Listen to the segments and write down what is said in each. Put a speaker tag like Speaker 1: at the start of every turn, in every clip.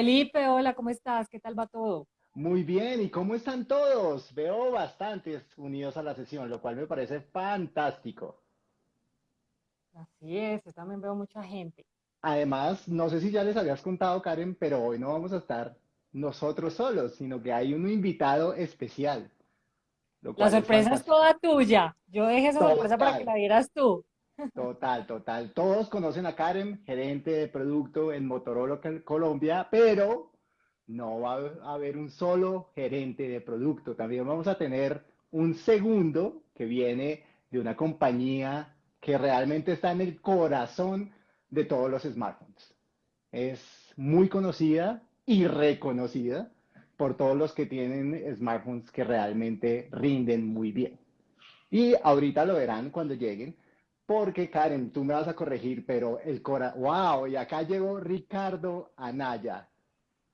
Speaker 1: Felipe, hola, ¿cómo estás? ¿Qué tal va todo?
Speaker 2: Muy bien, ¿y cómo están todos? Veo bastantes unidos a la sesión, lo cual me parece fantástico.
Speaker 1: Así es, yo también veo mucha gente.
Speaker 2: Además, no sé si ya les habías contado, Karen, pero hoy no vamos a estar nosotros solos, sino que hay un invitado especial.
Speaker 1: La sorpresa es, toda tuya. Yo dejé esa sorpresa para que la vieras tú.
Speaker 2: Total, total. Todos conocen a Karen, gerente de producto en Motorola Colombia, pero no va a haber un solo gerente de producto. También vamos a tener un segundo que viene de una compañía que realmente está en el corazón de todos los smartphones. Es muy conocida y reconocida por todos los que tienen smartphones que realmente rinden muy bien. Y ahorita lo verán cuando lleguen, porque Karen, tú me vas a corregir, pero el Cora, wow, y acá llegó Ricardo Anaya,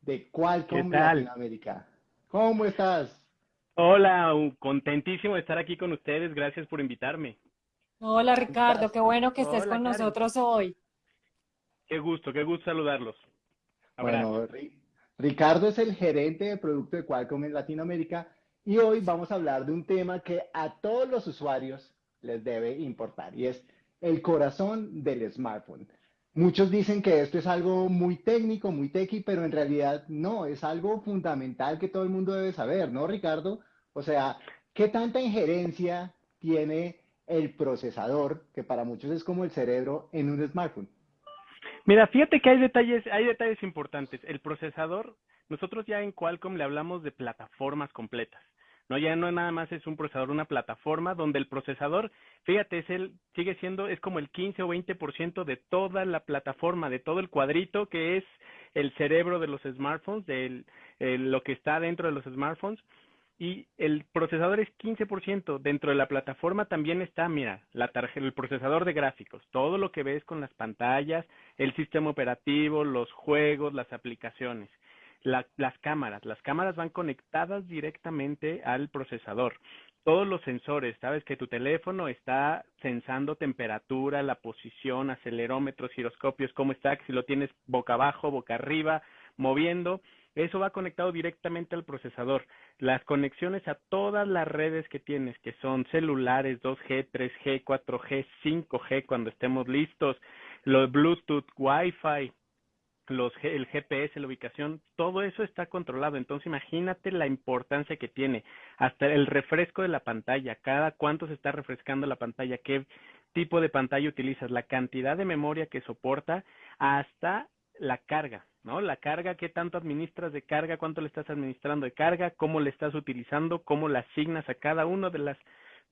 Speaker 2: de Qualcomm Latinoamérica. ¿Cómo estás?
Speaker 3: Hola, contentísimo de estar aquí con ustedes, gracias por invitarme.
Speaker 1: Hola Ricardo, qué bueno que estés con nosotros hoy.
Speaker 3: Qué gusto, qué gusto saludarlos.
Speaker 2: Bueno, Ricardo es el gerente de producto de Qualcomm en Latinoamérica y hoy vamos a hablar de un tema que a todos los usuarios les debe importar y es el corazón del smartphone. Muchos dicen que esto es algo muy técnico, muy techy, pero en realidad no, es algo fundamental que todo el mundo debe saber, ¿no, Ricardo? O sea, ¿qué tanta injerencia tiene el procesador, que para muchos es como el cerebro, en un smartphone?
Speaker 3: Mira, fíjate que hay detalles, hay detalles importantes. El procesador, nosotros ya en Qualcomm le hablamos de plataformas completas. No, ya no nada más es un procesador, una plataforma donde el procesador, fíjate, es el, sigue siendo, es como el 15 o 20% de toda la plataforma, de todo el cuadrito que es el cerebro de los smartphones, de lo que está dentro de los smartphones. Y el procesador es 15%. Dentro de la plataforma también está, mira, la el procesador de gráficos, todo lo que ves con las pantallas, el sistema operativo, los juegos, las aplicaciones las cámaras. Las cámaras van conectadas directamente al procesador. Todos los sensores, sabes que tu teléfono está sensando temperatura, la posición, acelerómetros, giroscopios, cómo está, si lo tienes boca abajo, boca arriba, moviendo. Eso va conectado directamente al procesador. Las conexiones a todas las redes que tienes, que son celulares 2G, 3G, 4G, 5G, cuando estemos listos, los Bluetooth, Wi-Fi, los, el GPS, la ubicación, todo eso está controlado. Entonces imagínate la importancia que tiene. Hasta el refresco de la pantalla, cada cuánto se está refrescando la pantalla, qué tipo de pantalla utilizas, la cantidad de memoria que soporta, hasta la carga, ¿no? La carga, qué tanto administras de carga, cuánto le estás administrando de carga, cómo le estás utilizando, cómo la asignas a cada una de las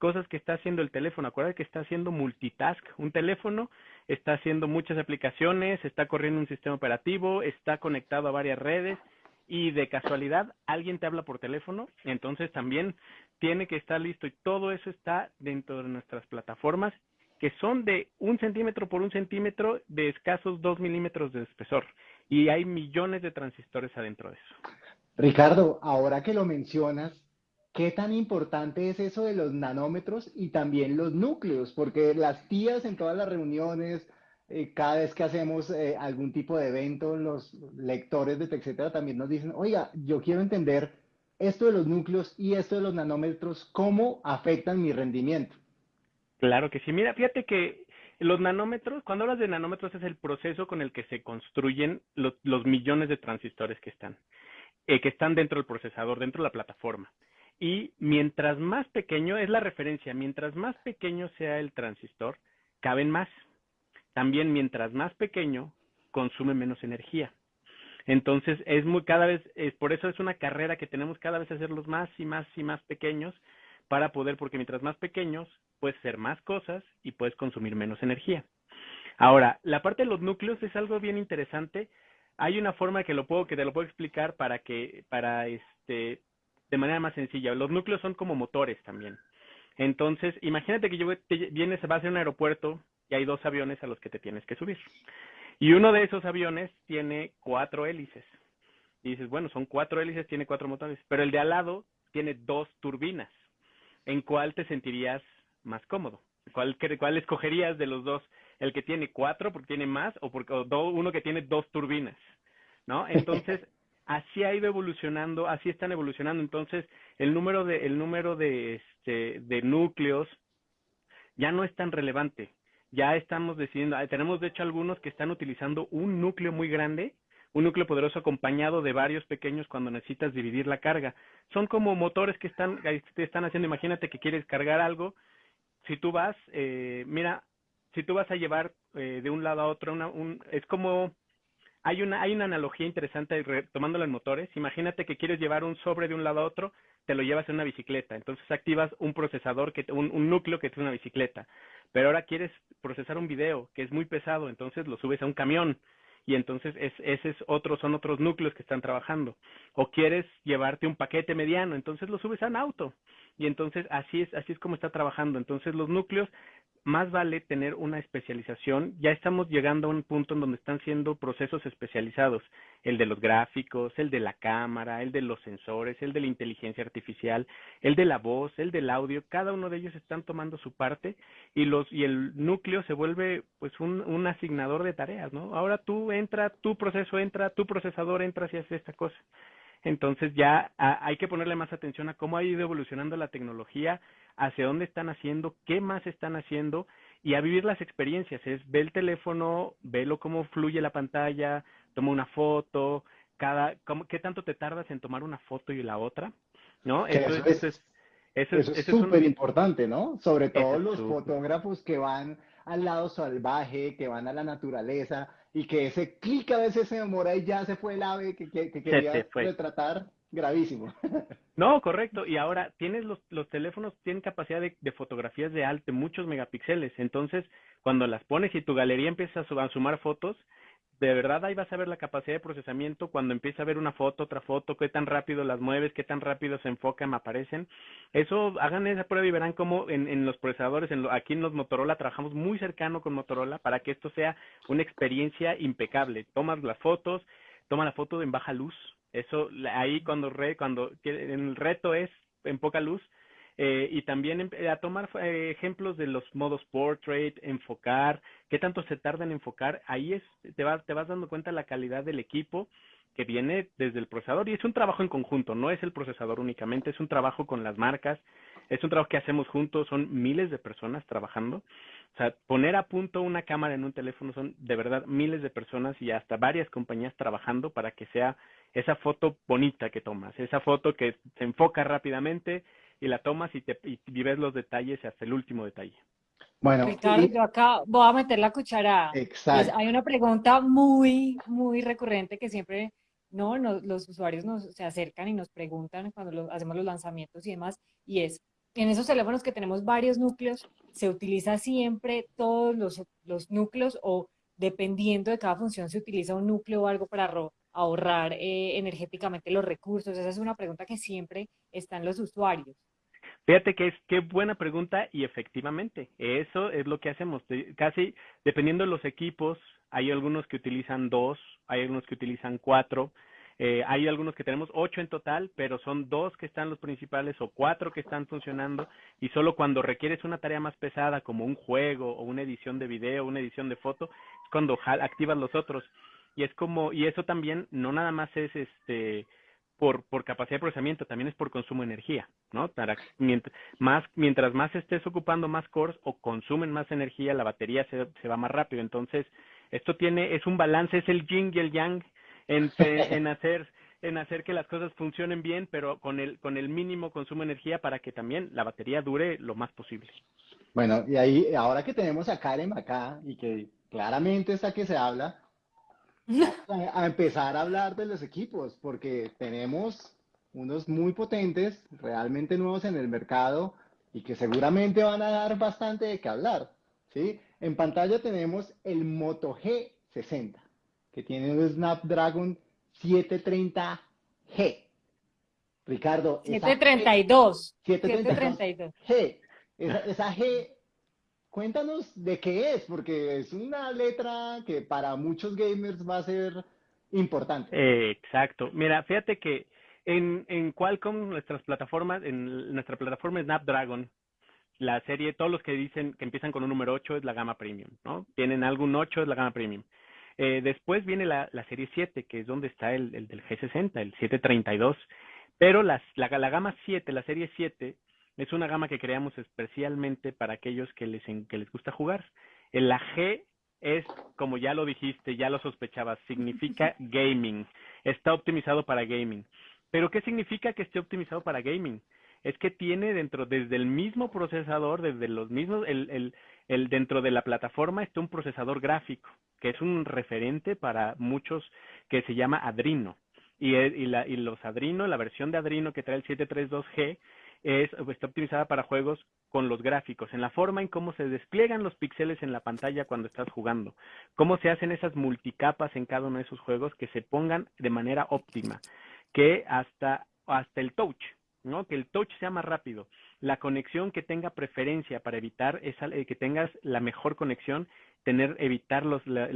Speaker 3: cosas que está haciendo el teléfono. Acuérdate que está haciendo multitask. Un teléfono está haciendo muchas aplicaciones, está corriendo un sistema operativo, está conectado a varias redes y de casualidad alguien te habla por teléfono, entonces también tiene que estar listo y todo eso está dentro de nuestras plataformas que son de un centímetro por un centímetro de escasos dos milímetros de espesor y hay millones de transistores adentro de eso.
Speaker 2: Ricardo, ahora que lo mencionas, ¿Qué tan importante es eso de los nanómetros y también los núcleos? Porque las tías en todas las reuniones, eh, cada vez que hacemos eh, algún tipo de evento, los lectores de etcétera también nos dicen, oiga, yo quiero entender esto de los núcleos y esto de los nanómetros, ¿cómo afectan mi rendimiento?
Speaker 3: Claro que sí. Mira, fíjate que los nanómetros, cuando hablas de nanómetros es el proceso con el que se construyen los, millones de transistores que están, eh, que están dentro del procesador, dentro de la plataforma. Y mientras más pequeño, es la referencia, mientras más pequeño sea el transistor, caben más. También mientras más pequeño, consume menos energía. Entonces, es muy cada vez, es, por eso es una carrera que tenemos cada vez hacerlos más y más y más pequeños para poder, porque mientras más pequeños, puedes hacer más cosas y puedes consumir menos energía. Ahora, la parte de los núcleos es algo bien interesante. Hay una forma que lo puedo, que te lo puedo explicar para que, para este, de manera más sencilla. Los núcleos son como motores también. Entonces, imagínate que yo vienes, vas a un aeropuerto y hay dos aviones a los que te tienes que subir. Y uno de esos aviones tiene cuatro hélices. Y dices, bueno, son cuatro hélices, tiene cuatro motores. Pero el de al lado tiene dos turbinas. ¿En cuál te sentirías más cómodo? ¿Cuál, cuál escogerías de los dos? ¿El que tiene cuatro porque tiene más o, porque, uno que tiene dos turbinas? ¿no? Entonces, así ha ido evolucionando, así están evolucionando. Entonces, el número de, el número de, este, de núcleos ya no es tan relevante. Ya estamos decidiendo, tenemos de hecho algunos que están utilizando un núcleo muy grande un núcleo poderoso acompañado de varios pequeños cuando necesitas dividir la carga. Son como motores que están, están haciendo, imagínate que quieres cargar algo, si tú vas, eh, mira, si tú vas a llevar eh, de un lado a otro, una, un, es como, hay una, hay una analogía interesante tomándola en motores, imagínate que quieres llevar un sobre de un lado a otro, te lo llevas en una bicicleta, entonces activas un procesador, que un, un núcleo que es una bicicleta, pero ahora quieres procesar un video que es muy pesado, entonces lo subes a un camión, y entonces es, ese es otro, son otros núcleos que están trabajando. O quieres llevarte un paquete mediano, entonces lo subes a un auto. Y entonces así es, así es como está trabajando. Entonces los núcleos más vale tener una especialización. Ya estamos llegando a un punto en donde están siendo procesos especializados, el de los gráficos, el de la cámara, el de los sensores, el de la inteligencia artificial, el de la voz, el del audio, cada uno de ellos están tomando su parte y los y el núcleo se vuelve pues un, un asignador de tareas, ¿no? Ahora tú entra, tu proceso entra, tu procesador entra y hace esta cosa. Entonces ya hay que ponerle más atención a cómo ha ido evolucionando la tecnología, hacia dónde están haciendo, qué más están haciendo y a vivir las experiencias. Es ve el teléfono, velo cómo fluye la pantalla, toma una foto, cada, cómo, qué tanto te tardas en tomar una foto y la otra, ¿no?
Speaker 2: Eso, es, eso, es súper importante, ¿no? Sobre todo los fotógrafos que van al lado salvaje, que van a la naturaleza y que ese clic a veces se demora y ya se fue el ave que, que, que quería retratar gravísimo.
Speaker 3: No, correcto. Y ahora tienes los, los teléfonos tienen capacidad de, de, fotografías de alto, muchos megapíxeles. Entonces, cuando las pones y tu galería empieza a, sumar fotos, de verdad ahí vas a ver la capacidad de procesamiento cuando empieza a ver una foto, otra foto, qué tan rápido las mueves, qué tan rápido se enfocan, aparecen. Eso, hagan esa prueba y verán cómo en, en los procesadores, en aquí en los Motorola trabajamos muy cercano con Motorola para que esto sea una experiencia impecable. Tomas las fotos, toma la foto en baja luz, eso ahí cuando re, cuando el reto es en poca luz eh, y también a tomar eh, ejemplos de los modos portrait, enfocar, qué tanto se tarda en enfocar, ahí es te vas te vas dando cuenta la calidad del equipo que viene desde el procesador y es un trabajo en conjunto, no es el procesador únicamente, es un trabajo con las marcas, es un trabajo que hacemos juntos, son miles de personas trabajando. O sea, poner a punto una cámara en un teléfono son de verdad miles de personas y hasta varias compañías trabajando para que sea esa foto bonita que tomas, esa foto que se enfoca rápidamente y la tomas y, te, y ves los detalles hasta el último detalle.
Speaker 1: Bueno, Ricardo, yo acá voy a meter la cuchara. Exacto. Pues hay una pregunta muy, muy recurrente que siempre no, los usuarios nos se acercan y nos preguntan cuando hacemos los lanzamientos y demás, y es, en esos teléfonos que tenemos varios núcleos, ¿se utiliza siempre todos los, los núcleos o dependiendo de cada función se utiliza un núcleo o algo para ahorrar eh, energéticamente los recursos? Esa es una pregunta que siempre están los usuarios.
Speaker 3: Fíjate que es qué buena pregunta y efectivamente, eso es lo que hacemos. Casi dependiendo de los equipos, hay algunos que utilizan dos, hay algunos que utilizan cuatro, eh, hay algunos que tenemos ocho en total, pero son dos que están los principales o cuatro que están funcionando y solo cuando requieres una tarea más pesada como un juego o una edición de video, una edición de foto, es cuando activas los otros. Y es como, y eso también no nada más es este por, por capacidad de procesamiento, también es por consumo de energía, ¿no? Para, mientras, más, mientras más estés ocupando más cores o consumen más energía, la batería se, se va más rápido. Entonces, esto tiene, es un balance, es el yin y el yang en, en hacer en hacer que las cosas funcionen bien, pero con el, con el mínimo consumo de energía para que también la batería dure lo más posible.
Speaker 2: Bueno, y ahí, ahora que tenemos a Karen acá y que claramente está que se habla, a, empezar a hablar de los equipos, porque tenemos unos muy potentes, realmente nuevos en el mercado y que seguramente van a dar bastante de qué hablar. ¿sí? En pantalla tenemos el Moto G60 que tiene un Snapdragon 730G. Ricardo.
Speaker 1: 732. 732.
Speaker 2: G. Esa, esa, G, cuéntanos de qué es, porque es una letra que para muchos gamers va a ser importante.
Speaker 3: Exacto. Mira, fíjate que en, en Qualcomm, nuestras plataformas, en nuestra plataforma Snapdragon, la serie, todos los que dicen que empiezan con un número 8 es la gama premium, ¿no? Tienen algún 8 es la gama premium. Eh, después viene la, la, serie 7, que es donde está el, el, del G60, el 732. Pero las, la, la gama 7, la serie 7, es una gama que creamos especialmente para aquellos que les, que les gusta jugar. El la G es, como ya lo dijiste, ya lo sospechabas, significa gaming. Está optimizado para gaming. Pero ¿qué significa que esté optimizado para gaming? Es que tiene dentro, desde el mismo procesador, desde los mismos, el, el, el dentro de la plataforma está un procesador gráfico, que es un referente para muchos que se llama Adrino. Y, y, la, y los Adrino, la versión de Adrino que trae el 732G, es, está optimizada para juegos con los gráficos, en la forma en cómo se despliegan los píxeles en la pantalla cuando estás jugando, cómo se hacen esas multicapas en cada uno de esos juegos que se pongan de manera óptima, que hasta, hasta el touch, ¿no? Que el touch sea más rápido, la conexión que tenga preferencia para evitar esa, eh, que tengas la mejor conexión, tener, evitar los, la,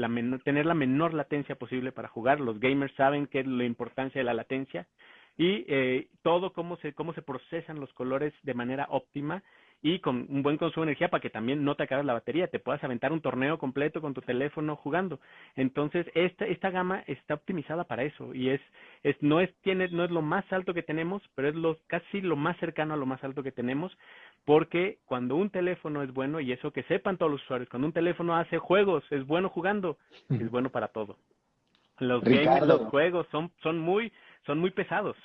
Speaker 3: tener la menor latencia posible para jugar. Los gamers saben qué es la importancia de la latencia y eh, todo cómo se, cómo se procesan los colores de manera óptima y con un buen consumo de energía para que también no te acabes la batería, te puedas aventar un torneo completo con tu teléfono jugando. Entonces, esta, esta gama está optimizada para eso y es, es, no es, tiene, no es lo más alto que tenemos, pero es lo, casi lo más cercano a lo más alto que tenemos, porque cuando un teléfono es bueno, y eso que sepan todos los usuarios, cuando un teléfono hace juegos, es bueno jugando, es bueno para todo. Los games, los juegos son, son muy, son muy pesados.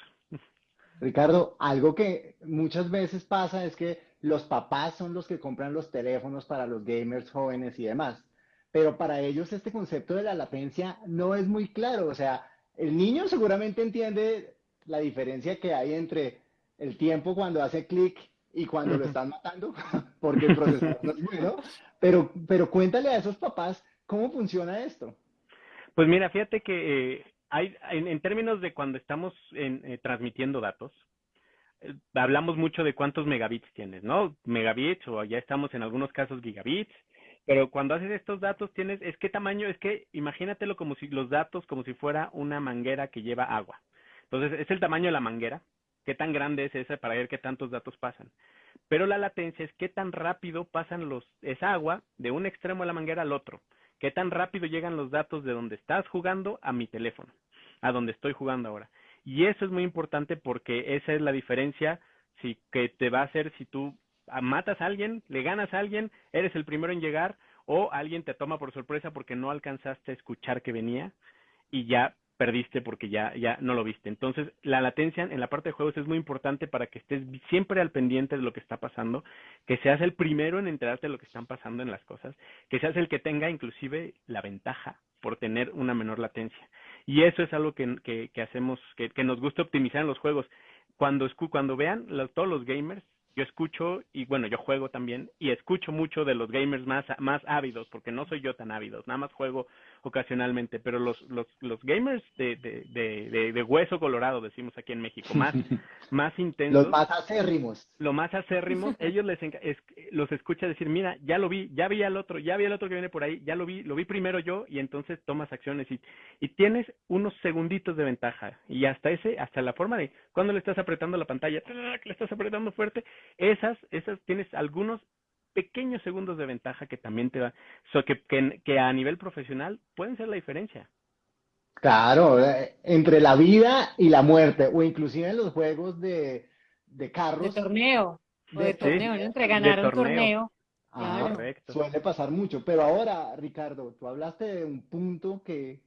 Speaker 2: Ricardo, algo que muchas veces pasa es que los papás son los que compran los teléfonos para los gamers jóvenes y demás, pero para ellos este concepto de la latencia no es muy claro. O sea, el niño seguramente entiende la diferencia que hay entre el tiempo cuando hace clic y cuando lo están matando, porque el procesador no es bueno, pero, pero cuéntale a esos papás cómo funciona esto.
Speaker 3: Pues mira, fíjate que eh, hay, en, términos de cuando estamos eh, transmitiendo datos, eh, hablamos mucho de cuántos megabits tienes, ¿no? Megabits o ya estamos en algunos casos gigabits, pero cuando haces estos datos tienes, es qué tamaño, es que imagínatelo como si los datos como si fuera una manguera que lleva agua. Entonces, es el tamaño de la manguera, qué tan grande es esa para ver qué tantos datos pasan. Pero la latencia es qué tan rápido pasan los, esa agua de un extremo de la manguera al otro qué tan rápido llegan los datos de donde estás jugando a mi teléfono, a donde estoy jugando ahora. Y eso es muy importante porque esa es la diferencia si, que te va a hacer si tú matas a alguien, le ganas a alguien, eres el primero en llegar o alguien te toma por sorpresa porque no alcanzaste a escuchar que venía y ya perdiste porque ya, ya no lo viste. Entonces, la latencia en la parte de juegos es muy importante para que estés siempre al pendiente de lo que está pasando, que seas el primero en enterarte de lo que están pasando en las cosas, que seas el que tenga inclusive la ventaja por tener una menor latencia. Y eso es algo que, que, hacemos, que, que, nos gusta optimizar en los juegos. Cuando, cuando vean todos los gamers, yo escucho y bueno, yo juego también y escucho mucho de los gamers más, más ávidos, porque no soy yo tan ávido, nada más juego ocasionalmente, pero los, los, los gamers de, de, de, de, hueso colorado, decimos aquí en México, más, más intensos.
Speaker 2: Los más acérrimos.
Speaker 3: Lo más acérrimos, ellos les es, los escucha decir, mira, ya lo vi, ya vi al otro, ya vi al otro que viene por ahí, ya lo vi, lo vi primero yo, y entonces tomas acciones y, y tienes unos segunditos de ventaja. Y hasta ese, hasta la forma de cuando le estás apretando la pantalla, le estás apretando fuerte, esas, esas tienes algunos pequeños segundos de ventaja que también te da, so que, que, que a nivel profesional pueden ser la diferencia.
Speaker 2: Claro, eh, entre la vida y la muerte, o inclusive en los juegos de, de carros.
Speaker 1: De torneo, o de, torneo, entre ganar un torneo.
Speaker 2: Ah, correcto. Suele pasar mucho, pero ahora, Ricardo, tú hablaste de un punto que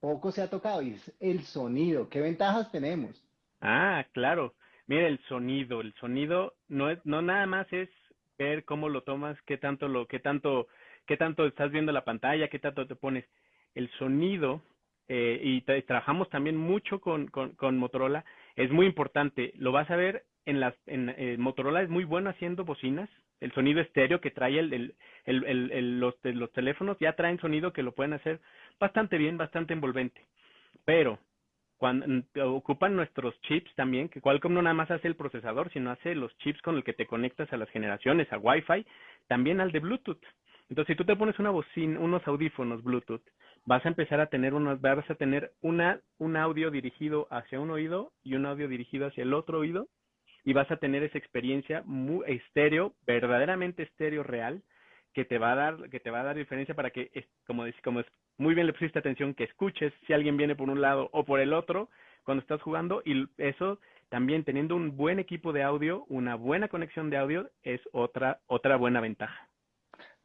Speaker 2: poco se ha tocado y es el sonido. ¿Qué ventajas tenemos?
Speaker 3: Ah, claro. Mira, el sonido, el sonido no es, no nada más es ver cómo lo tomas, qué tanto lo, qué tanto, qué tanto estás viendo la pantalla, qué tanto te pones. El sonido, eh, y trabajamos también mucho con, con, Motorola, es muy importante. Lo vas a ver en las, en eh, Motorola es muy bueno haciendo bocinas, el sonido estéreo que trae el, el, el, el los, los teléfonos ya traen sonido que lo pueden hacer bastante bien, bastante envolvente. Pero cuando ocupan nuestros chips también, que Qualcomm no nada más hace el procesador, sino hace los chips con el que te conectas a las generaciones, a Wi-Fi, también al de Bluetooth. Entonces, si tú te pones una bocina, unos audífonos Bluetooth, vas a empezar a tener unos, vas a tener una, un audio dirigido hacia un oído y un audio dirigido hacia el otro oído, y vas a tener esa experiencia muy estéreo, verdaderamente estéreo real, que te va a dar, que te va a dar diferencia para que, como, como muy bien le pusiste atención, que escuches si alguien viene por un lado o por el otro cuando estás jugando y eso también teniendo un buen equipo de audio, una buena conexión de audio es otra, otra buena ventaja.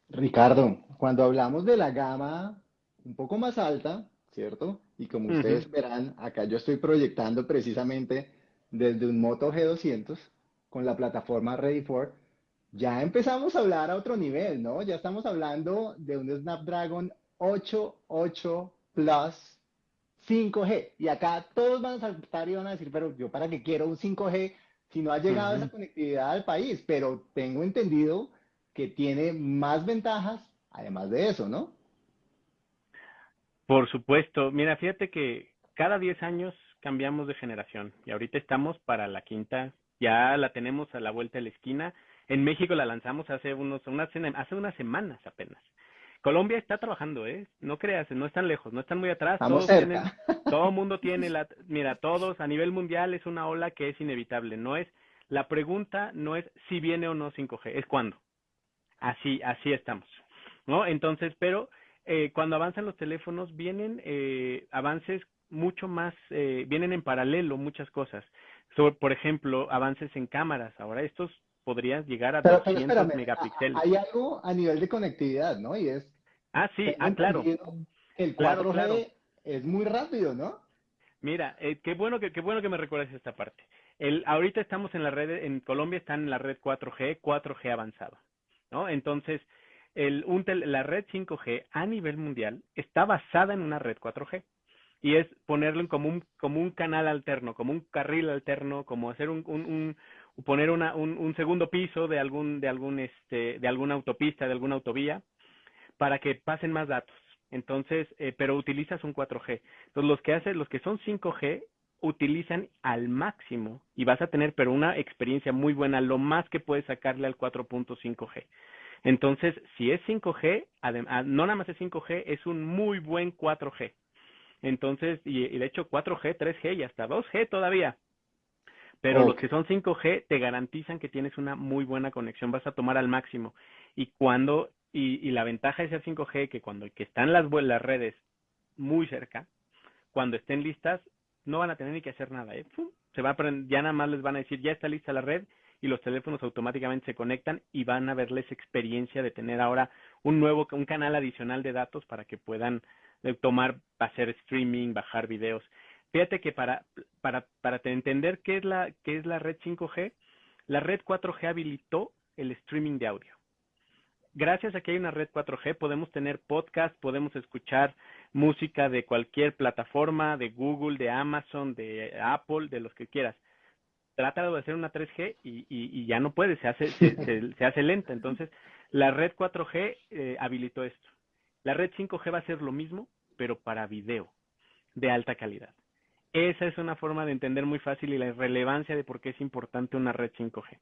Speaker 2: Ricardo, cuando hablamos de la gama un poco más alta, ¿cierto? Y como ustedes verán, acá yo estoy proyectando precisamente desde un Moto G200 con la plataforma Ready for, ya empezamos a hablar a otro nivel, ¿no? Ya estamos hablando de un Snapdragon 88 Plus 5G. Y acá todos van a saltar y van a decir, pero yo para qué quiero un 5G si no ha llegado esa conectividad al país. Pero tengo entendido que tiene más ventajas además de eso, ¿no?
Speaker 3: Por supuesto. Mira, fíjate que cada 10 años cambiamos de generación y ahorita estamos para la quinta. Ya la tenemos a la vuelta de la esquina. En México la lanzamos hace unos, unas, hace unas semanas apenas. Colombia está trabajando, ¿eh? No creas, no están lejos, no están muy atrás.
Speaker 2: todos tienen,
Speaker 3: todo el mundo tiene la, mira, todos a nivel mundial es una ola que es inevitable. No es, la pregunta no es si viene o no 5G, es cuándo. Así, así estamos, ¿no? Entonces, pero eh, cuando avanzan los teléfonos vienen eh, avances mucho más, eh, vienen en paralelo muchas cosas. por ejemplo, avances en cámaras. Ahora estos podrías llegar a 200 megapíxeles.
Speaker 2: Hay algo a nivel de conectividad, ¿no? Y es...
Speaker 3: Ah, sí, ah, claro.
Speaker 2: El 4G es muy rápido, ¿no?
Speaker 3: Mira, eh, qué bueno que qué bueno que me recuerdes esta parte. El, ahorita estamos en la red, en Colombia están en la red 4G, 4G avanzado, ¿no? Entonces, el, un la red 5G a nivel mundial está basada en una red 4G y es ponerlo en como un, como un canal alterno, como un carril alterno, como hacer un, un, poner una, un, un, segundo piso de algún, de algún, este, de alguna autopista, de alguna autovía, para que pasen más datos. Entonces, eh, pero utilizas un 4G. Entonces, los que hacen, los que son 5G, utilizan al máximo y vas a tener, pero una experiencia muy buena, lo más que puedes sacarle al 4.5G. Entonces, si es 5G, además, no nada más es 5G, es un muy buen 4G. Entonces, y, y de hecho 4G, 3G y hasta 2G todavía. Pero los que son 5G te garantizan que tienes una muy buena conexión, vas a tomar al máximo. Y cuando, y, y la ventaja de ser 5G, que cuando que están las, las redes muy cerca, cuando estén listas, no van a tener ni que hacer nada. ¿eh? Se va a ya nada más les van a decir, ya está lista la red, y los teléfonos automáticamente se conectan y van a verles experiencia de tener ahora un nuevo, un canal adicional de datos para que puedan eh, tomar, hacer streaming, bajar videos. Fíjate que para, entender qué es, la, qué es la red 5G, la red 4G habilitó el streaming de audio. Gracias a que hay una red 4G podemos tener podcast, podemos escuchar música de cualquier plataforma, de Google, de Amazon, de Apple, de los que quieras. Trata de hacer una 3G y, ya no puede, se hace, se, hace lenta. Entonces, la red 4G eh, habilitó esto. La red 5G va a ser lo mismo, pero para video de alta calidad. Esa es una forma de entender muy fácil y la relevancia de por qué es importante una red 5G.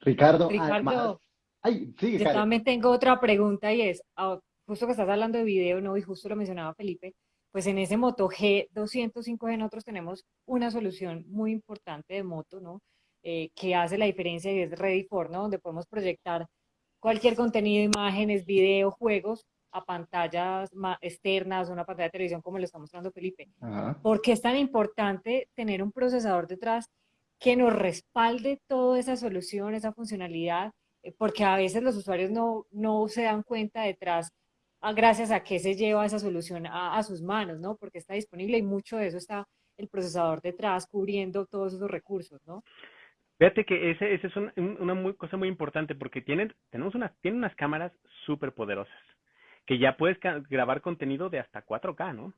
Speaker 2: Ricardo,
Speaker 1: Ricardo yo también tengo otra pregunta y es, ah, justo que estás hablando de video, ¿no? Y justo lo mencionaba Felipe, pues en ese Moto G200 5G nosotros tenemos una solución muy importante de moto, ¿no? Eh, que hace la diferencia y es Ready for, ¿no? Donde podemos proyectar cualquier contenido, imágenes, video, juegos a pantallas externas, una pantalla de televisión como le está mostrando Felipe. ¿Por qué es tan importante tener un procesador detrás que nos respalde toda esa solución, esa funcionalidad? Eh, porque a veces los usuarios no, no se dan cuenta detrás a, gracias a qué se lleva esa solución a, sus manos, ¿no? Porque está disponible y mucho de eso está el procesador detrás cubriendo todos esos recursos, ¿no?
Speaker 3: Fíjate que ese, ese es una muy, cosa muy importante porque tienen, tenemos unas, tienen unas cámaras súper poderosas que ya puedes grabar contenido de hasta 4K, ¿no?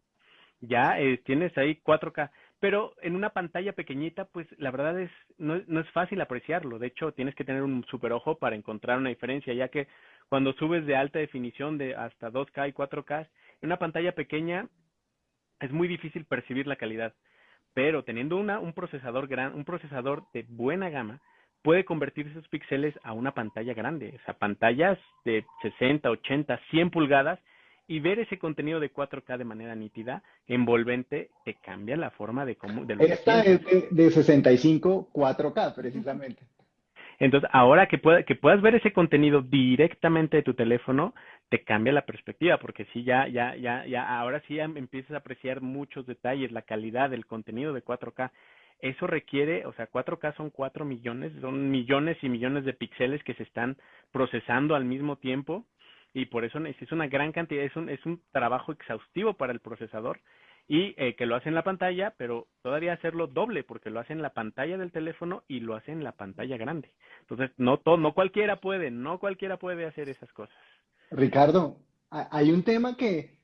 Speaker 3: Ya eh, tienes ahí 4K, pero en una pantalla pequeñita, pues la verdad es no, no es fácil apreciarlo. De hecho, tienes que tener un super ojo para encontrar una diferencia, ya que cuando subes de alta definición de hasta 2K y 4K, en una pantalla pequeña es muy difícil percibir la calidad. Pero teniendo una, un procesador gran, un procesador de buena gama, puede convertir esos píxeles a una pantalla grande, o sea, pantallas de 60, 80, 100 pulgadas y ver ese contenido de 4K de manera nítida, envolvente, te cambia la forma de cómo...
Speaker 2: Esta es de, 65 4K, precisamente.
Speaker 3: Entonces, ahora que, pueda, que puedas ver ese contenido directamente de tu teléfono, te cambia la perspectiva, porque sí, ya, ya, ya, ya, ahora sí empiezas a apreciar muchos detalles, la calidad del contenido de 4K. Eso requiere, o sea, 4K son 4 millones, son millones y millones de píxeles que se están procesando al mismo tiempo y por eso es una gran cantidad, es un, es un trabajo exhaustivo para el procesador y eh, que lo hace en la pantalla, pero todavía hacerlo doble porque lo hace en la pantalla del teléfono y lo hace en la pantalla grande. Entonces, no, todo, no cualquiera puede, no cualquiera puede hacer esas cosas.
Speaker 2: Ricardo, hay un tema que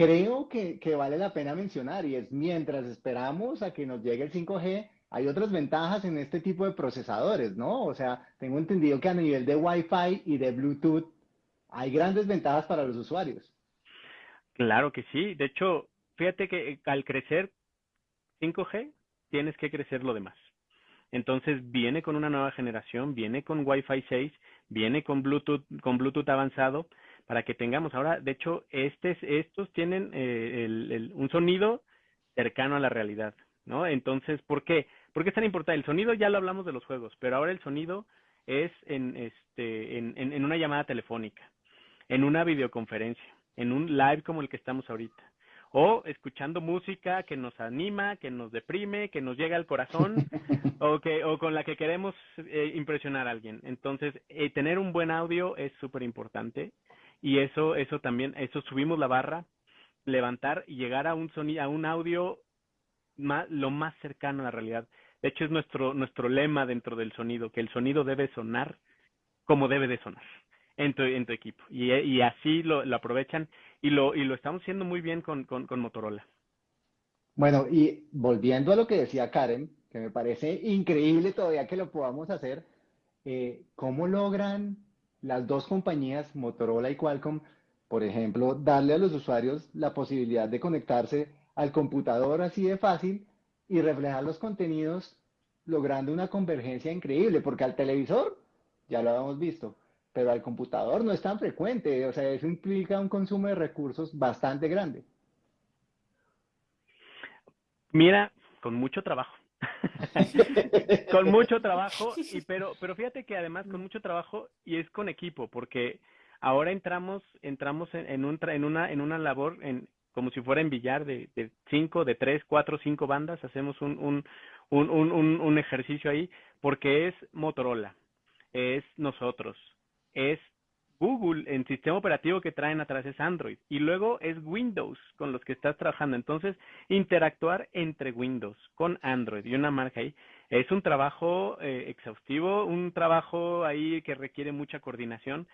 Speaker 2: creo que, vale la pena mencionar y es mientras esperamos a que nos llegue el 5G, hay otras ventajas en este tipo de procesadores, ¿no? O sea, tengo entendido que a nivel de Wi-Fi y de Bluetooth hay grandes ventajas para los usuarios.
Speaker 3: Claro que sí. De hecho, fíjate que eh, al crecer 5G, tienes que crecer lo demás. Entonces viene con una nueva generación, viene con Wi-Fi 6, viene con Bluetooth, con Bluetooth avanzado, para que tengamos ahora, de hecho, estos tienen eh, un sonido cercano a la realidad, ¿no? Entonces, ¿por qué? ¿Por qué es tan importante? El sonido ya lo hablamos de los juegos, pero ahora el sonido es en, este, en, en una llamada telefónica, en una videoconferencia, en un live como el que estamos ahorita o escuchando música que nos anima, que nos deprime, que nos llega al corazón o que o con la que queremos eh, impresionar a alguien. Entonces, eh, tener un buen audio es súper importante y eso eso también eso subimos la barra, levantar y llegar a un sonido a un audio lo más cercano a la realidad. De hecho es nuestro nuestro lema dentro del sonido, que el sonido debe sonar como debe de sonar en tu, en tu equipo. Y, así lo, lo aprovechan y lo, y lo estamos haciendo muy bien con, con, con Motorola.
Speaker 2: Bueno, y volviendo a lo que decía Karen, que me parece increíble todavía que lo podamos hacer, eh, ¿cómo logran las dos compañías, Motorola y Qualcomm, por ejemplo, darle a los usuarios la posibilidad de conectarse al computador así de fácil y reflejar los contenidos logrando una convergencia increíble? Porque al televisor, ya lo habíamos visto, pero al computador no es tan frecuente, o sea, eso implica un consumo de recursos bastante grande.
Speaker 3: Mira, con mucho trabajo. con mucho trabajo, y pero, pero fíjate que además con mucho trabajo y es con equipo, porque ahora entramos, entramos en, un, en una, en una labor en, como si fuera en billar de, de cinco, de tres, cuatro, cinco bandas, hacemos un, un, un, un, un ejercicio ahí, porque es Motorola, es nosotros, es Google en sistema operativo que traen atrás es Android y luego es Windows con los que estás trabajando. Entonces, interactuar entre Windows con Android y una marca ahí es un trabajo eh, exhaustivo, un trabajo ahí que requiere mucha coordinación,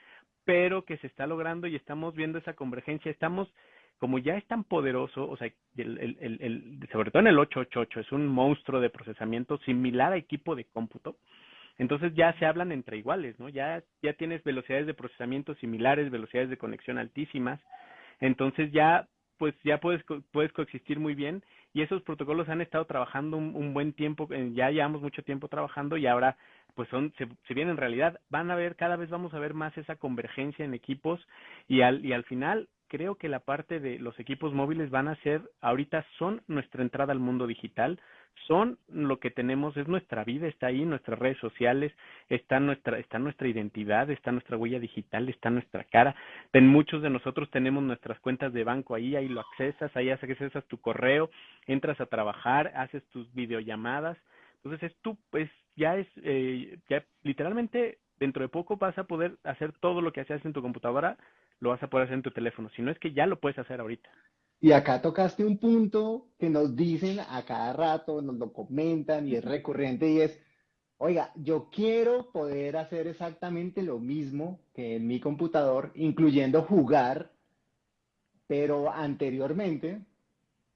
Speaker 3: pero que se está logrando y estamos viendo esa convergencia. Estamos, como ya es tan poderoso, o sea, el, el, el, sobre todo en el 888, es un monstruo de procesamiento similar a equipo de cómputo entonces ya se hablan entre iguales, ¿no? Ya, ya tienes velocidades de procesamiento similares, velocidades de conexión altísimas, entonces ya, pues ya puedes, puedes coexistir muy bien. Y esos protocolos han estado trabajando un, buen tiempo, eh, ya llevamos mucho tiempo trabajando y ahora pues son, se, se vienen en realidad, van a ver, cada vez vamos a ver más esa convergencia en equipos y al, y al final creo que la parte de los equipos móviles van a ser, ahorita son nuestra entrada al mundo digital, son lo que tenemos, es nuestra vida, está ahí, nuestras redes sociales, está nuestra, está nuestra identidad, está nuestra huella digital, está nuestra cara. En muchos de nosotros tenemos nuestras cuentas de banco ahí, ahí lo accesas, ahí accesas tu correo, entras a trabajar, haces tus videollamadas. Entonces es tú, pues ya es, eh, ya literalmente dentro de poco vas a poder hacer todo lo que haces en tu computadora, lo vas a poder hacer en tu teléfono. Si no es que ya lo puedes hacer ahorita.
Speaker 2: Y acá tocaste un punto que nos dicen a cada rato, nos lo comentan y es recurrente y es, oiga, yo quiero poder hacer exactamente lo mismo que en mi computador, incluyendo jugar, pero anteriormente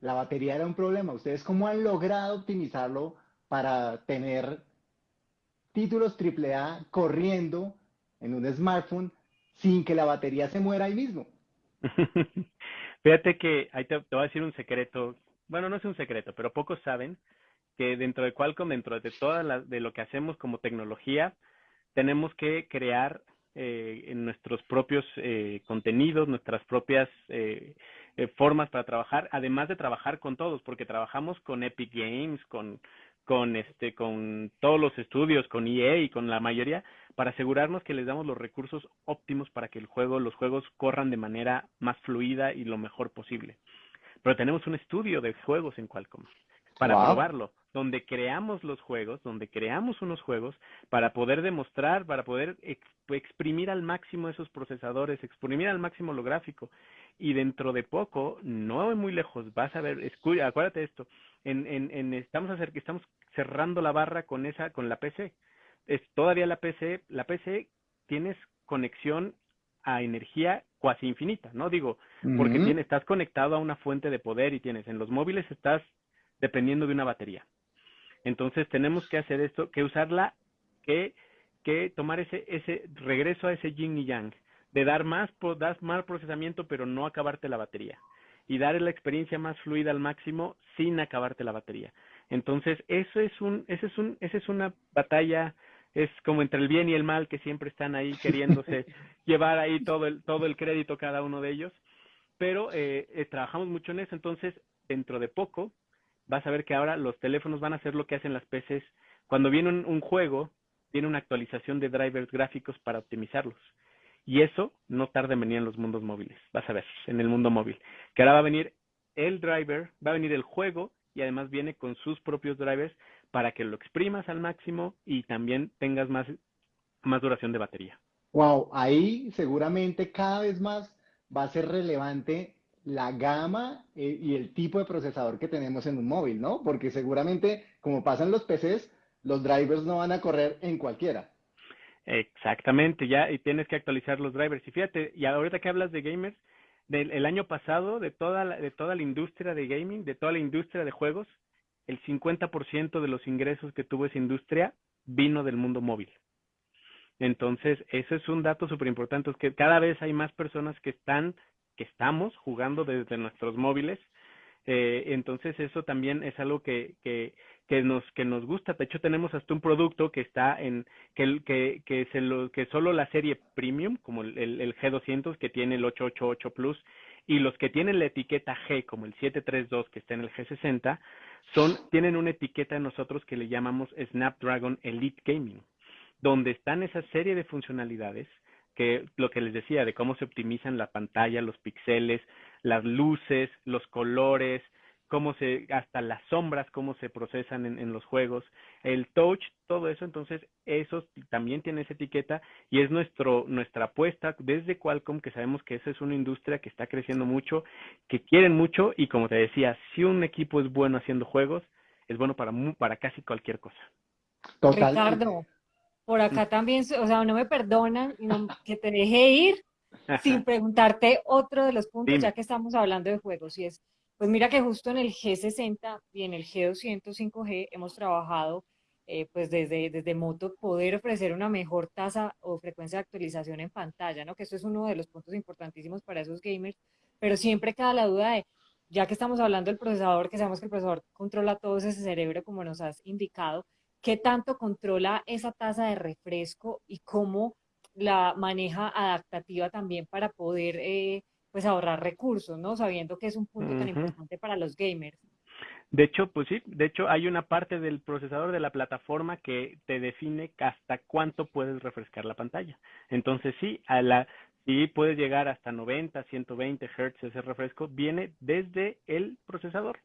Speaker 2: la batería era un problema. ¿Ustedes cómo han logrado optimizarlo para tener títulos AAA corriendo en un smartphone sin que la batería se muera ahí mismo?
Speaker 3: Fíjate que ahí te, voy a decir un secreto. Bueno, no es un secreto, pero pocos saben que dentro de Qualcomm, dentro de toda la, de lo que hacemos como tecnología, tenemos que crear eh, en nuestros propios eh, contenidos, nuestras propias eh, formas para trabajar, además de trabajar con todos, porque trabajamos con Epic Games, con, con este con todos los estudios, con EA y con la mayoría para asegurarnos que les damos los recursos óptimos para que el juego, los juegos corran de manera más fluida y lo mejor posible. Pero tenemos un estudio de juegos en Qualcomm para probarlo, donde creamos los juegos, donde creamos unos juegos para poder demostrar, para poder exprimir al máximo esos procesadores, exprimir al máximo lo gráfico. Y dentro de poco, no muy lejos, vas a ver, acuérdate esto, en, en, en estamos, estamos cerrando la barra con esa, con la PC. Es todavía la PC, la PC tienes conexión a energía cuasi infinita, ¿no? Digo, porque tienes, estás conectado a una fuente de poder y tienes, en los móviles estás dependiendo de una batería. Entonces tenemos que hacer esto, que usarla, que, que tomar ese, ese regreso a ese yin y yang, de dar más, dar más procesamiento, pero no acabarte la batería. Y dar la experiencia más fluida al máximo sin acabarte la batería. Entonces, eso es un, ese es un, esa es una batalla, es como entre el bien y el mal que siempre están ahí queriéndose llevar ahí todo el, todo el crédito cada uno de ellos. Pero eh, eh, trabajamos mucho en eso, entonces dentro de poco vas a ver que ahora los teléfonos van a hacer lo que hacen las PCs. Cuando viene un, juego, viene una actualización de drivers gráficos para optimizarlos. Y eso no tarda en venir en los mundos móviles. Vas a ver, en el mundo móvil. Que ahora va a venir el driver, va a venir el juego y además viene con sus propios drivers para que lo exprimas al máximo y también tengas más, más duración de batería.
Speaker 2: Wow, ahí seguramente cada vez más va a ser relevante la gama eh, y el tipo de procesador que tenemos en un móvil, ¿no? Porque seguramente, como pasan los PCs, los drivers no van a correr en cualquiera.
Speaker 3: Exactamente, ya y tienes que actualizar los drivers. Y fíjate, y ahorita que hablas de gamers, del el año pasado, de toda, la, de toda la industria de gaming, de toda la industria de juegos, el 50% de los ingresos que tuvo esa industria vino del mundo móvil. Entonces, eso es un dato súper importante, es que cada vez hay más personas que están que estamos jugando desde nuestros móviles. Eh, entonces eso también es algo que, que, que nos que nos gusta. De hecho tenemos hasta un producto que está en que que que se lo que solo la serie premium como el, el, G200 que tiene el 888 Plus y los que tienen la etiqueta G como el 732 que está en el G60 son tienen una etiqueta de nosotros que le llamamos Snapdragon Elite Gaming donde están esa serie de funcionalidades que lo que les decía de cómo se optimizan la pantalla, los píxeles, las luces, los colores, cómo se, hasta las sombras, cómo se procesan en, en, los juegos, el touch, todo eso, entonces eso también tiene esa etiqueta y es nuestro, nuestra apuesta desde Qualcomm, que sabemos que esa es una industria que está creciendo mucho, que quieren mucho y como te decía, si un equipo es bueno haciendo juegos, es bueno para, para casi cualquier cosa.
Speaker 1: Total. Ricardo, por acá también, o sea, no me perdonan que te deje ir sin preguntarte otro de los puntos, ya que estamos hablando de juegos, y es, pues mira que justo en el G60 y en el G200 5G hemos trabajado eh, pues desde, desde Moto poder ofrecer una mejor tasa o frecuencia de actualización en pantalla, ¿no? Que eso es uno de los puntos importantísimos para esos gamers, pero siempre queda la duda de, ya que estamos hablando del procesador, que sabemos que el procesador controla todo ese cerebro como nos has indicado, qué tanto controla esa tasa de refresco y cómo la maneja adaptativa también para poder eh, pues ahorrar recursos, ¿no? Sabiendo que es un punto tan importante para los gamers.
Speaker 3: De hecho, pues sí, de hecho hay una parte del procesador de la plataforma que te define hasta cuánto puedes refrescar la pantalla. Entonces sí, a la sí puedes llegar hasta 90, 120 Hz ese refresco, viene desde el procesador.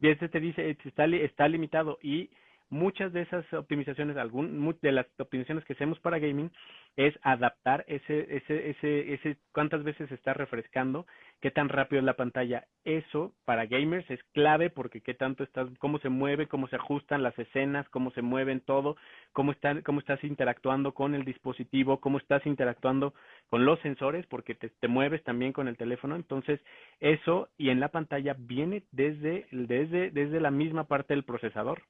Speaker 3: Y este te dice, está, está limitado y muchas de esas optimizaciones, algún, de las optimizaciones que hacemos para gaming es adaptar ese, ese, ese, ese, cuántas veces está refrescando, qué tan rápido es la pantalla. Eso para gamers es clave porque qué tanto estás, cómo se mueve, cómo se ajustan las escenas, cómo se mueven todo, cómo están, cómo estás interactuando con el dispositivo, cómo estás interactuando con los sensores, porque te, te mueves también con el teléfono. Entonces, eso y en la pantalla viene desde, desde, desde la misma parte del procesador.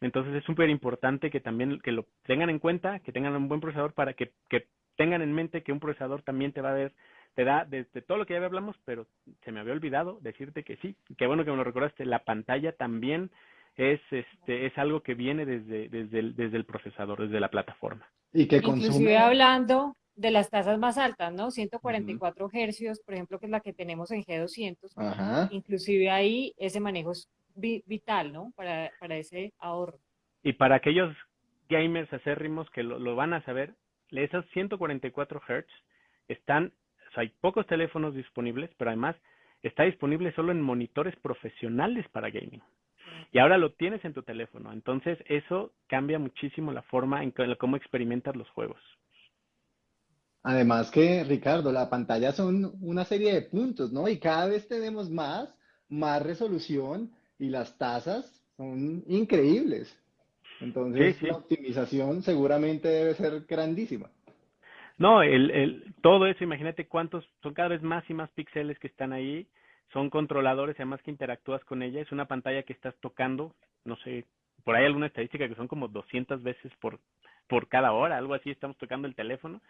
Speaker 3: Entonces es súper importante que también que lo tengan en cuenta, que tengan un buen procesador para que, que tengan en mente que un procesador también te va a dar, te da desde todo lo que ya hablamos, pero se me había olvidado decirte que sí, qué bueno que me lo recordaste, la pantalla también es este es algo que viene desde desde el, desde el procesador, desde la plataforma.
Speaker 1: Y que Inclusive hablando de las tasas más altas, ¿no? 144 hercios, por ejemplo, que es la que tenemos en G200. Inclusive ahí ese manejo es vital, ¿no? Para, para ese ahorro.
Speaker 3: Y para aquellos gamers acérrimos que lo, van a saber, esos 144 Hz están, o sea, hay pocos teléfonos disponibles, pero además está disponible solo en monitores profesionales para gaming. Y ahora lo tienes en tu teléfono. Entonces, eso cambia muchísimo la forma en cómo experimentas los juegos.
Speaker 2: Además que, Ricardo, la pantalla son una serie de puntos, ¿no? Y cada vez tenemos más, más resolución y las tasas son increíbles. Entonces, la optimización seguramente debe ser grandísima.
Speaker 3: No, el, el, todo eso, imagínate cuántos, son cada vez más y más píxeles que están ahí, son controladores, además que interactúas con ella, es una pantalla que estás tocando, no sé, por ahí alguna estadística que son como 200 veces por, por cada hora, algo así, estamos tocando el teléfono.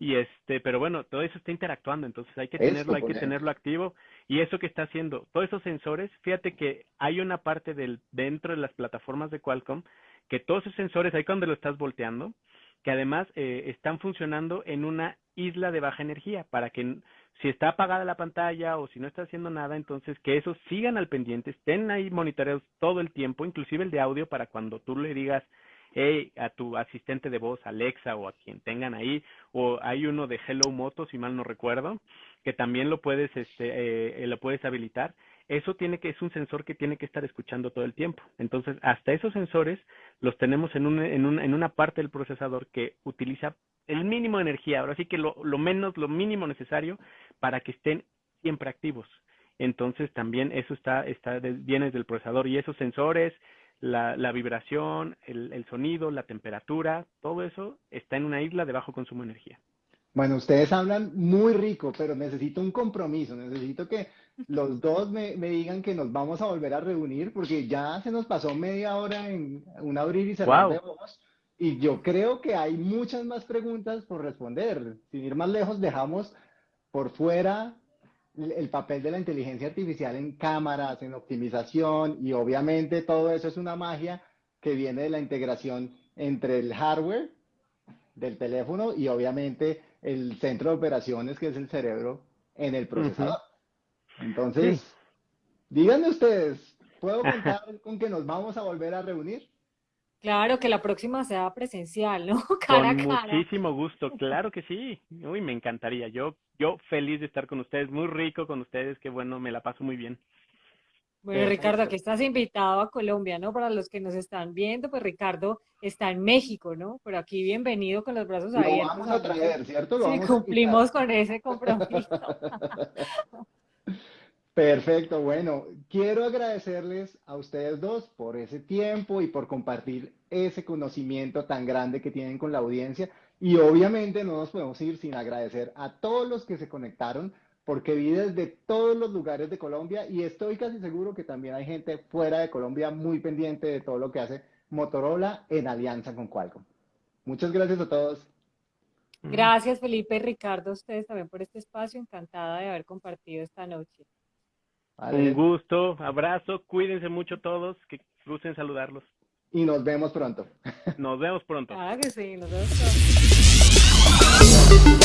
Speaker 3: Y este, pero bueno, todo eso está interactuando, entonces hay que tenerlo, hay que tenerlo activo. Y eso que está haciendo, todos esos sensores, fíjate que hay una parte del, dentro de las plataformas de Qualcomm, que todos esos sensores, ahí cuando lo estás volteando, que además eh, están funcionando en una isla de baja energía para que si está apagada la pantalla o si no está haciendo nada, entonces que esos sigan al pendiente, estén ahí monitoreados todo el tiempo, inclusive el de audio para cuando tú le digas hey, a tu asistente de voz, Alexa o a quien tengan ahí, o hay uno de Hello Moto, si mal no recuerdo, que también lo puedes, este, eh, lo puedes habilitar eso tiene que es un sensor que tiene que estar escuchando todo el tiempo. Entonces, hasta esos sensores los tenemos en, un, en, en una parte del procesador que utiliza el mínimo de energía, ahora sí que lo, lo menos, lo mínimo necesario para que estén siempre activos. Entonces, también eso está, está viene del procesador y esos sensores, la, la vibración, el, el sonido, la temperatura, todo eso está en una isla de bajo consumo de energía.
Speaker 2: Bueno, ustedes hablan muy rico, pero necesito un compromiso, necesito que los dos me, digan que nos vamos a volver a reunir, porque ya se nos pasó media hora en un abrir y cerrar de voz, y yo creo que hay muchas más preguntas por responder. Sin ir más lejos, dejamos por fuera el papel de la inteligencia artificial en cámaras, en optimización, y obviamente todo eso es una magia que viene de la integración entre el hardware del teléfono y obviamente el centro de operaciones que es el cerebro en el procesador. Entonces, díganme ustedes, ¿puedo contar con que nos vamos a volver a reunir?
Speaker 1: Claro, que la próxima sea presencial, ¿no?
Speaker 3: Cara con muchísimo gusto, claro que sí. Uy, me encantaría. Yo, yo feliz de estar con ustedes, muy rico con ustedes, qué bueno, me la paso muy bien.
Speaker 1: Bueno, Ricardo, aquí estás invitado a Colombia, ¿no? Para los que nos están viendo, pues Ricardo está en México, ¿no? Pero aquí bienvenido con los brazos abiertos.
Speaker 2: Lo vamos a traer, ¿cierto?
Speaker 1: Lo sí, cumplimos con ese compromiso.
Speaker 2: Perfecto, bueno, quiero agradecerles a ustedes dos por ese tiempo y por compartir ese conocimiento tan grande que tienen con la audiencia. Y obviamente no nos podemos ir sin agradecer a todos los que se conectaron porque vi desde todos los lugares de Colombia y estoy casi seguro que también hay gente fuera de Colombia muy pendiente de todo lo que hace Motorola en alianza con Qualcomm. Muchas gracias a todos.
Speaker 1: Gracias Felipe y Ricardo, a ustedes también por este espacio. Encantada de haber compartido esta noche.
Speaker 3: Un gusto, abrazo, cuídense mucho todos, que gusten saludarlos.
Speaker 2: Y nos vemos pronto.
Speaker 3: Nos vemos pronto.
Speaker 1: Claro que sí, nos vemos pronto.